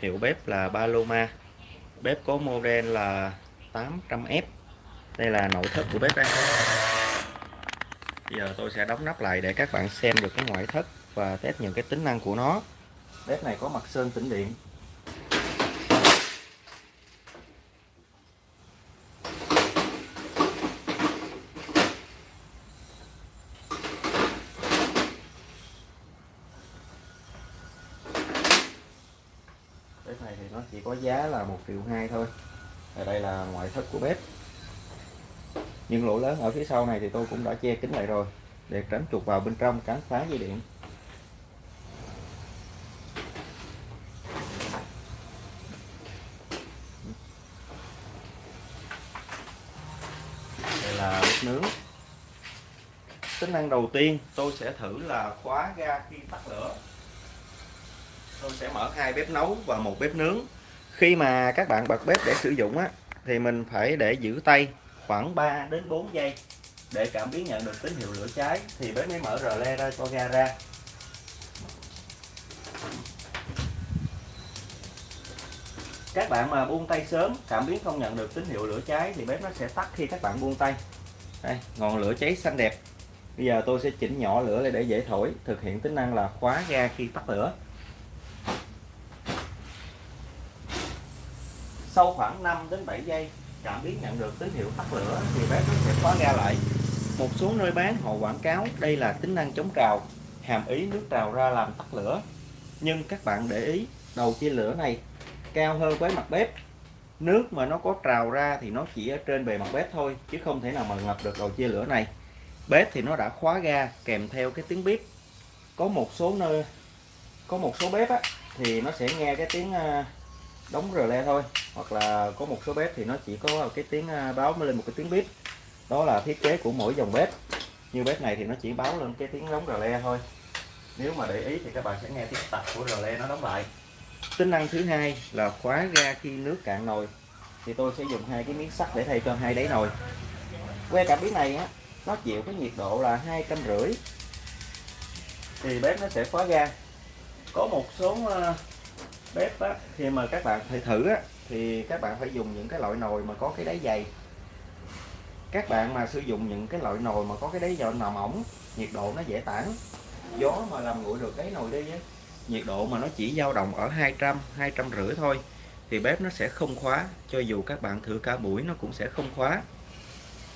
hiệu bếp là Paloma bếp có model là 800F đây là nội thất của bếp đây. Bây giờ tôi sẽ đóng nắp lại để các bạn xem được cái ngoại thất và test những cái tính năng của nó. Bếp này có mặt sơn tĩnh điện bếp này thì nó chỉ có giá là một triệu hai thôi. Ở đây là ngoại thất của bếp. Nhưng lỗ lớn ở phía sau này thì tôi cũng đã che kính lại rồi, để tránh chuột vào bên trong cắn phá dây điện. Đây là bếp nướng. Tính năng đầu tiên tôi sẽ thử là khóa ga khi tắt lửa. Tôi sẽ mở hai bếp nấu và một bếp nướng khi mà các bạn bật bếp để sử dụng á, thì mình phải để giữ tay khoảng 3 đến 4 giây để cảm biến nhận được tín hiệu lửa cháy. Thì bếp mới mở rờ le ra, cho ga ra. Các bạn mà buông tay sớm, cảm biến không nhận được tín hiệu lửa cháy, thì bếp nó sẽ tắt khi các bạn buông tay. Đây, ngọn lửa cháy xanh đẹp. Bây giờ tôi sẽ chỉnh nhỏ lửa lại để dễ thổi, thực hiện tính năng là khóa ga khi tắt lửa. Sau khoảng 5 đến 7 giây cảm biến nhận được tín hiệu tắt lửa thì bếp nó sẽ khóa ga lại. Một số nơi bán họ quảng cáo đây là tính năng chống trào hàm ý nước trào ra làm tắt lửa. Nhưng các bạn để ý đầu chia lửa này cao hơn với mặt bếp. Nước mà nó có trào ra thì nó chỉ ở trên bề mặt bếp thôi chứ không thể nào mà ngập được đầu chia lửa này. Bếp thì nó đã khóa ga kèm theo cái tiếng bếp có một số nơi có một số bếp á, thì nó sẽ nghe cái tiếng ờ, đóng rờ le thôi. Hoặc là có một số bếp thì nó chỉ có cái tiếng à, báo mới lên một cái tiếng bếp đó là thiết kế của mỗi dòng bếp. Như bếp này thì nó chỉ báo lên cái tiếng đóng rờ le thôi. Nếu mà để ý thì các bạn sẽ nghe tiếng tạch của rờ le nó đóng lại. Tính năng thứ hai là khóa ga khi nước cạn nồi. Thì tôi sẽ dùng hai cái miếng sắt để thay cho hai đáy nồi. Que cảm biến này á, nó chịu cái nhiệt độ là hai trăm rưỡi. Thì bếp nó sẽ khóa ga. Có một số à, bếp á, khi mà các bạn phải thử á, thì các bạn phải dùng những cái loại nồi mà có cái đáy dày. Các bạn mà sử dụng những cái loại nồi mà có cái đáy dầu nằm ổng nhiệt độ nó dễ tản. Gió mà làm nguội được cái nồi đi á nhiệt độ mà nó chỉ dao động ở 200 200 rưỡi thôi thì bếp nó sẽ không khóa cho dù các bạn thử cả buổi nó cũng sẽ không khóa.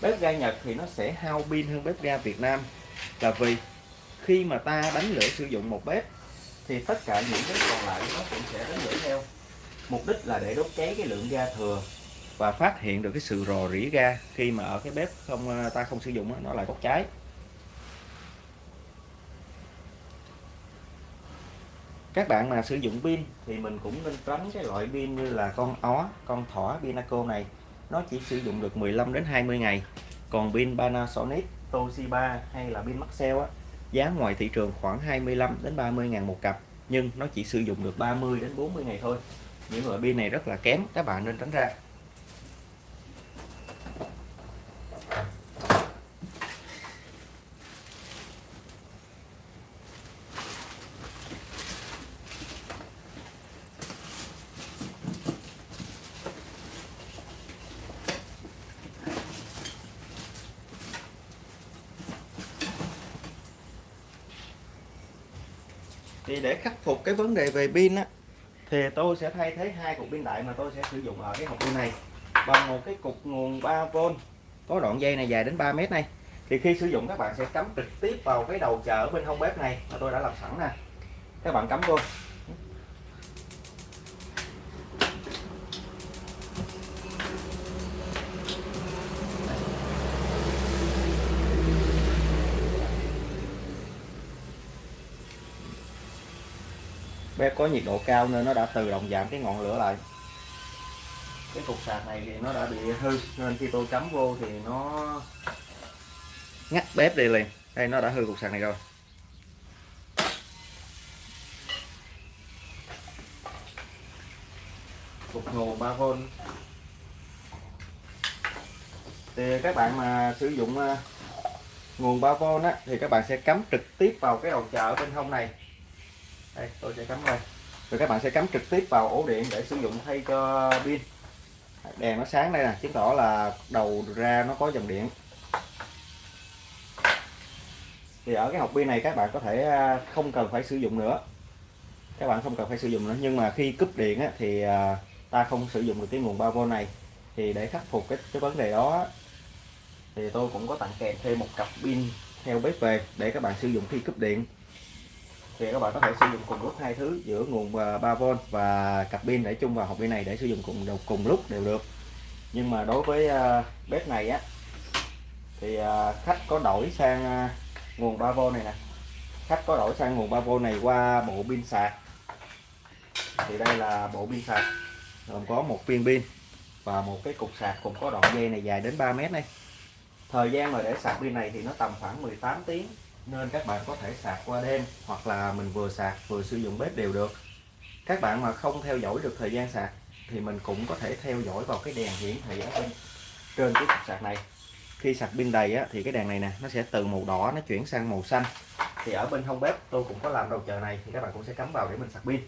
Bếp ga Nhật thì nó sẽ hao pin hơn bếp ga Việt Nam. Là vì khi mà ta đánh lửa sử dụng một bếp thì tất cả những cái còn lại nó cũng sẽ đến lửa theo. Mục đích là để đốt cháy cái lượng ga thừa và phát hiện được cái sự rò rỉ ga khi mà ở cái bếp không à, ta không sử dụng nó lại bốc cháy. Các bạn mà sử dụng pin thì mình cũng nên tránh cái loại pin như là con ó, con thỏ pinaco này. Nó chỉ sử dụng được 15 đến 20 ngày. Còn pin Panasonic, Toshiba hay là pin Maxell á giá ngoài thị trường khoảng 25 đến 30 ngàn một cặp, nhưng nó chỉ sử dụng được 30 đến 40 ngày thôi. Những loại pin này rất là kém, các bạn nên tránh ra. Thì để khắc phục cái vấn đề về pin á, thì tôi sẽ thay thế hai cục pin đại mà tôi sẽ sử dụng ở cái hộp pin này. Bằng một cái cục nguồn 3V có đoạn dây này dài đến 3 mét này. Thì khi sử dụng, các bạn sẽ cắm trực tiếp vào cái đầu chợ bên hông bếp này mà tôi đã làm sẵn nè. Các bạn cắm vô. Bếp có nhiệt độ cao nên nó đã tự động giảm cái ngọn lửa lại. Cái cục sạc này thì nó đã bị hư nên khi tôi cắm vô thì nó ngắt bếp đi liền. Đây nó đã hư cục sạc này rồi. Cục nguồn 3V thì các bạn mà sử dụng ờ, nguồn 3V á, thì các bạn sẽ cắm trực tiếp vào cái đầu chờ ở bên hông này đây tôi sẽ cắm đây. Rồi các bạn sẽ cắm trực tiếp vào ổ điện để sử dụng thay cho pin. Đèn nó sáng đây nè chứng tỏ là đầu ra nó có dòng điện. Thì ở cái hộp pin này các bạn có thể à, không cần phải sử dụng nữa. Các bạn không cần phải sử dụng nữa nhưng mà khi cúp điện á, thì à, ta không sử dụng được cái nguồn 3V này. Thì để khắc phục cái, cái vấn đề đó thì tôi cũng có tặng kèm thêm một cặp pin theo bếp về để các bạn sử dụng khi cúp điện thì các bạn có thể sử dụng cùng lúc hai thứ, giữa nguồn à, 3V và cặp pin để chung vào hộp pin này để sử dụng cùng cùng lúc đều được. Nhưng mà đối với à, bếp này á, thì à, khách có đổi sang nguồn 3V này nè. Khách có đổi sang nguồn 3V này qua bộ pin sạc. Thì đây là bộ pin sạc, gồm có một viên pin và một cái cục sạc cùng có đoạn dây này dài đến 3 mét này thời gian mà để sạc pin này thì nó tầm khoảng 18 tiếng nên các bạn có thể sạc qua đêm hoặc là mình vừa sạc vừa sử dụng bếp đều được. Các bạn mà không theo dõi được thời gian sạc thì mình cũng có thể theo dõi vào cái đèn hiển thị ở bên trên cái cục sạc này. Khi sạc pin đầy á, thì cái đèn này nè nó sẽ từ màu đỏ nó chuyển sang màu xanh. Thì ở bên hông bếp tôi cũng có làm đầu chờ này thì các bạn cũng sẽ cắm vào để mình sạc pin.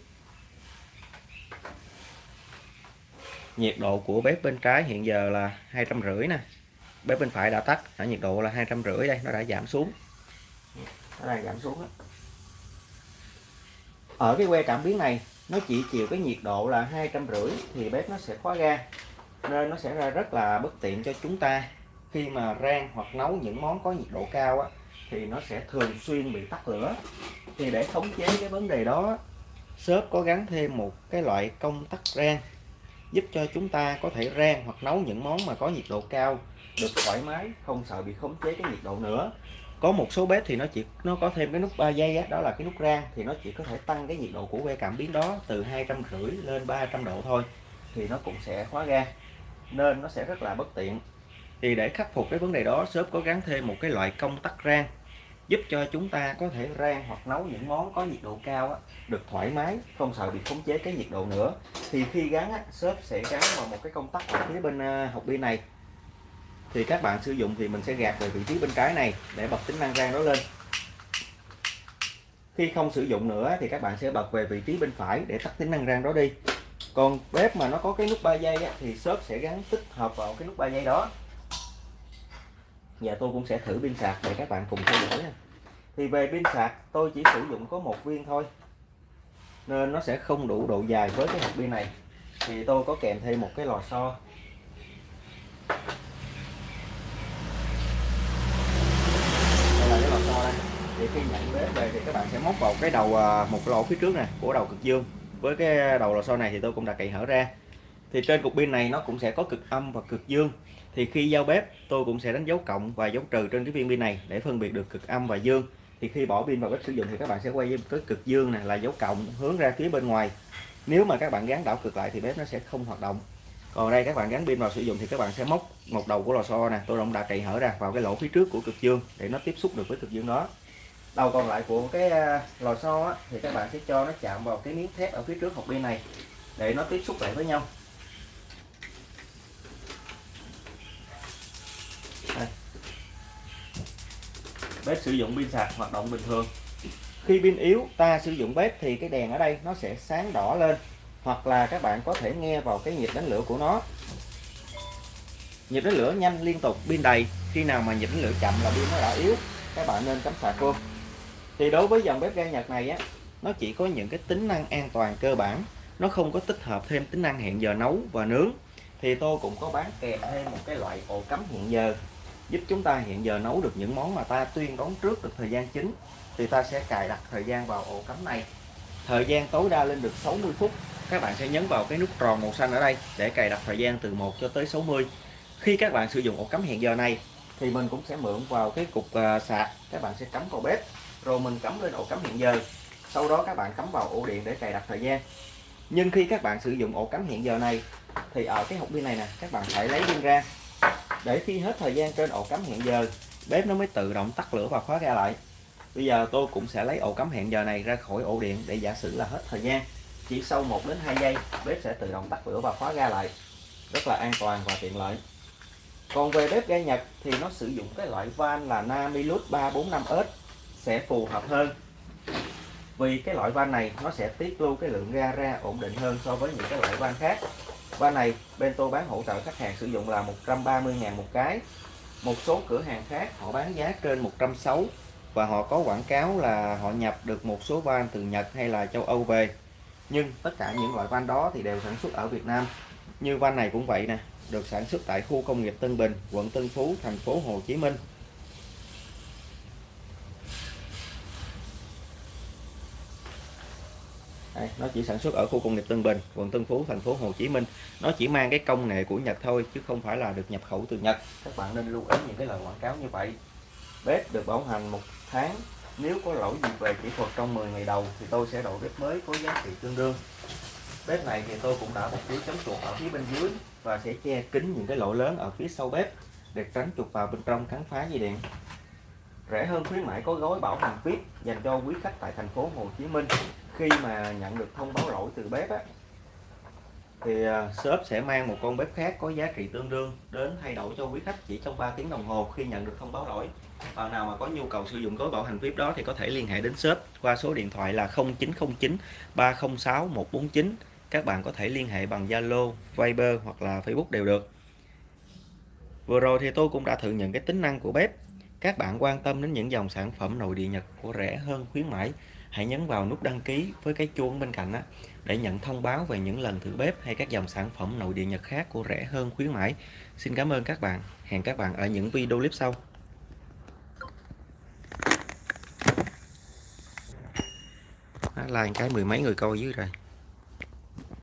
Nhiệt độ của bếp bên trái hiện giờ là hai trăm rưỡi nè. Bếp bên phải đã tắt ở nhiệt độ là hai trăm rưỡi đây nó đã giảm xuống cái này giảm xuống đó. ở cái que cảm biến này nó chỉ chịu cái nhiệt độ là hai trăm rưỡi thì bếp nó sẽ khóa ga nên nó sẽ ra rất là bất tiện cho chúng ta. Khi mà rang hoặc nấu những món có nhiệt độ cao á, thì nó sẽ thường xuyên bị tắt lửa. Thì để khống chế cái vấn đề đó shop có gắn thêm một cái loại công tắc rang giúp cho chúng ta có thể rang hoặc nấu những món mà có nhiệt độ cao được thoải mái không sợ bị khống chế cái nhiệt độ nữa có một số bếp thì nó chỉ nó có thêm cái nút 3 giây á, đó là cái nút rang thì nó chỉ có thể tăng cái nhiệt độ của que cảm biến đó từ hai trăm rưỡi lên 300 độ thôi thì nó cũng sẽ khóa ga nên nó sẽ rất là bất tiện. Thì để khắc phục cái vấn đề đó shop có gắn thêm một cái loại công tắc rang giúp cho chúng ta có thể rang hoặc nấu những món có nhiệt độ cao á, được thoải mái không sợ bị khống chế cái nhiệt độ nữa. Thì khi gắn á, shop sẽ gắn vào một cái công tắc ở phía bên học hộp pin này thì các bạn sử dụng thì mình sẽ gạt về vị trí bên trái này để bật tính năng rang đó lên. Khi không sử dụng nữa thì các bạn sẽ bật về vị trí bên phải để tắt tính năng rang đó đi. Còn bếp mà nó có cái nút 3 giây á, thì shop sẽ gắn tích hợp vào cái nút 3 giây đó. Và tôi cũng sẽ thử pin sạc để các bạn cùng theo dõi nha. Thì về pin sạc tôi chỉ sử dụng có một viên thôi. Nên nó sẽ không đủ độ dài với cái hộp pin này. Thì tôi có kèm thêm một cái lò xo đây là cái lò xo đây thì khi nhận bếp về thì các bạn sẽ móc vào cái đầu à, một cái lỗ phía trước này của đầu cực dương. Với cái đầu lò xo này thì tôi cũng đã cậy hở ra. Thì trên cục pin này nó cũng sẽ có cực âm và cực dương. Thì khi giao bếp, tôi cũng sẽ đánh dấu cộng và dấu trừ trên cái viên pin này để phân biệt được cực âm và dương. Thì khi bỏ pin vào bếp sử dụng thì các bạn sẽ quay với cái cực dương này là dấu cộng hướng ra phía bên ngoài. Nếu mà các bạn gắn đảo cực lại thì bếp nó sẽ không hoạt động. Còn đây các bạn gắn pin vào sử dụng thì các bạn sẽ móc một đầu của lò xo nè. Tôi cũng đã cậy hở ra vào cái lỗ phía trước của cực dương để nó tiếp xúc được với cực dương đó đầu còn lại của cái à, lò xo á, thì các bạn sẽ cho nó chạm vào cái miếng thép ở phía trước hộp pin này để nó tiếp xúc lại với nhau. Bếp sử dụng pin sạc hoạt động bình thường. Khi pin yếu ta sử dụng bếp thì cái đèn ở đây nó sẽ sáng đỏ lên hoặc là các bạn có thể nghe vào cái nhịp đánh lửa của nó. Nhịp đánh lửa nhanh liên tục pin đầy. Khi nào mà nhịp đánh lửa chậm là pin nó đã yếu các bạn nên cắm sạc luôn thì đối với dòng bếp ga Nhật này á, nó chỉ có những cái tính năng an toàn cơ bản. Nó không có tích hợp thêm tính năng hẹn giờ nấu và nướng. Thì tôi cũng có bán kèm thêm một cái loại ổ cắm hẹn giờ, giúp chúng ta hẹn giờ nấu được những món mà ta tuyên đoán trước được thời gian chính. Thì ta sẽ cài đặt thời gian vào ổ cắm này. Thời gian tối đa lên được 60 phút. Các bạn sẽ nhấn vào cái nút tròn màu xanh ở đây để cài đặt thời gian từ 1 cho tới 60 khi các bạn sử dụng ổ cắm hẹn giờ này, thì mình cũng sẽ mượn vào cái cục à, sạc. Các bạn sẽ cắm vào bếp rồi mình cắm lên ổ cắm hiện giờ. Sau đó các bạn cắm vào ổ điện để cài đặt thời gian. Nhưng khi các bạn sử dụng ổ cắm hiện giờ này, thì ở cái hộp pin này nè, các bạn phải lấy pin ra. Để khi hết thời gian trên ổ cắm hiện giờ, bếp nó mới tự động tắt lửa và khóa ga lại. Bây giờ tôi cũng sẽ lấy ổ cắm hẹn giờ này ra khỏi ổ điện để giả sử là hết thời gian. Chỉ sau 1 đến 2 giây, bếp sẽ tự động tắt lửa và khóa ga lại. Rất là an toàn và tiện lợi. Còn về bếp ga Nhật thì nó sử dụng cái loại van là Namilus 345S sẽ phù hợp hơn. Vì cái loại van này, nó sẽ tiết lưu cái lượng ga ra ổn định hơn so với những cái loại van khác. Van này bên tôi bán hỗ trợ khách hàng sử dụng là 130.000 một cái. Một số cửa hàng khác, họ bán giá trên 160 và họ có quảng cáo là họ nhập được một số van từ Nhật hay là châu Âu về. Nhưng tất cả những loại van đó thì đều sản xuất ở Việt Nam. Như van này cũng vậy nè, được sản xuất tại khu công nghiệp Tân Bình, quận Tân Phú, thành phố Hồ Chí Minh. Nó chỉ sản xuất ở khu công nghiệp Tân Bình, quận Tân Phú, thành phố Hồ Chí Minh. Nó chỉ mang cái công nghệ của Nhật thôi chứ không phải là được nhập khẩu từ Nhật. Các bạn nên lưu ý những cái lời quảng cáo như vậy. Bếp được bảo hành một tháng. Nếu có lỗi gì về kỹ thuật trong 10 ngày đầu thì tôi sẽ đổi bếp mới có giá trị tương đương. Bếp này thì tôi cũng đã bọc lưới chống chuột ở phía bên dưới và sẽ che kín những cái lỗ lớn ở phía sau bếp để tránh chuột vào bên trong cắn phá dây điện. Rẻ hơn khuyến mãi có gói bảo hành VIP dành cho quý khách tại thành phố Hồ Chí Minh khi mà nhận được thông báo lỗi từ bếp á, thì à, shop sẽ mang một con bếp khác có giá trị tương đương đến thay đổi cho quý khách chỉ trong 3 tiếng đồng hồ khi nhận được thông báo lỗi. Bạn nào mà có nhu cầu sử dụng gói bảo hành VIP đó thì có thể liên hệ đến shop qua số điện thoại là 0909 306 149 các bạn có thể liên hệ bằng Zalo, Viber hoặc là Facebook đều được. Vừa rồi thì tôi cũng đã thử nhận cái tính năng của bếp. Các bạn quan tâm đến những dòng sản phẩm nội địa Nhật của rẻ hơn khuyến mãi hãy nhấn vào nút đăng ký với cái chuông bên cạnh á, để nhận thông báo về những lần thử bếp hay các dòng sản phẩm nội địa Nhật khác của rẻ hơn khuyến mãi. Xin cảm ơn các bạn. Hẹn các bạn ở những video clip sau. Like cái mười mấy người coi dưới rồi.